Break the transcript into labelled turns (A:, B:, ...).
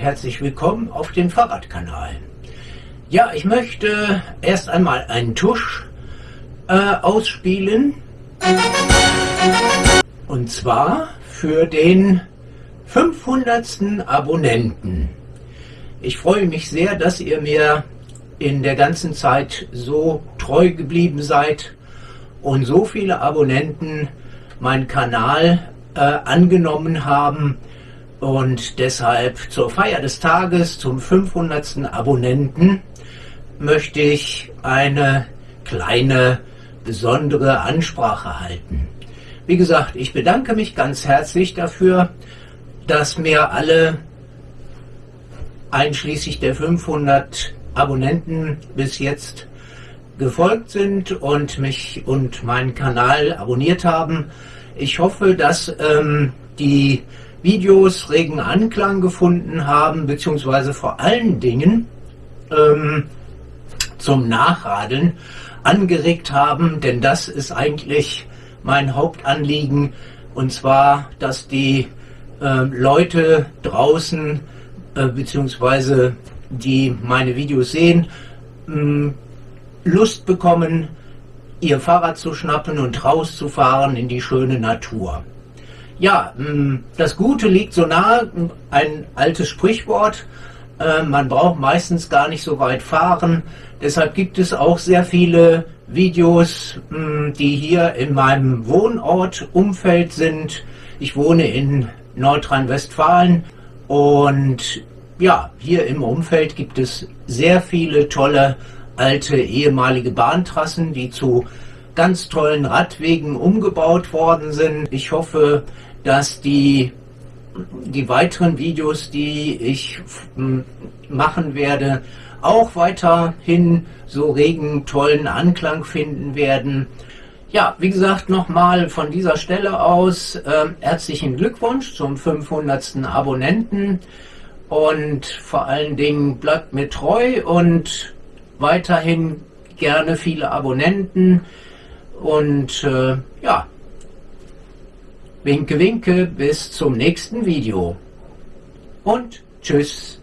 A: herzlich willkommen auf dem Fahrradkanal. Ja, ich möchte erst einmal einen Tusch äh, ausspielen. Und zwar für den 500. Abonnenten. Ich freue mich sehr, dass ihr mir in der ganzen Zeit so treu geblieben seid und so viele Abonnenten meinen Kanal äh, angenommen haben und deshalb zur Feier des Tages, zum 500. Abonnenten, möchte ich eine kleine besondere Ansprache halten. Wie gesagt, ich bedanke mich ganz herzlich dafür, dass mir alle, einschließlich der 500 Abonnenten bis jetzt gefolgt sind und mich und meinen Kanal abonniert haben. Ich hoffe, dass ähm, die Videos regen Anklang gefunden haben, beziehungsweise vor allen Dingen ähm, zum Nachradeln angeregt haben, denn das ist eigentlich mein Hauptanliegen, und zwar, dass die äh, Leute draußen, äh, beziehungsweise die meine Videos sehen, mh, Lust bekommen, ihr Fahrrad zu schnappen und rauszufahren in die schöne Natur. Ja, das Gute liegt so nahe, ein altes Sprichwort, äh, man braucht meistens gar nicht so weit fahren, deshalb gibt es auch sehr viele Videos, die hier in meinem Wohnort Umfeld sind. Ich wohne in Nordrhein-Westfalen und ja, hier im Umfeld gibt es sehr viele tolle alte ehemalige Bahntrassen, die zu ganz tollen Radwegen umgebaut worden sind. Ich hoffe, dass die, die weiteren Videos, die ich machen werde, auch weiterhin so regen, tollen Anklang finden werden. Ja, wie gesagt, nochmal von dieser Stelle aus äh, herzlichen Glückwunsch zum 500. Abonnenten und vor allen Dingen bleibt mir treu und weiterhin gerne viele Abonnenten und äh, ja, winke winke, bis zum nächsten Video und tschüss.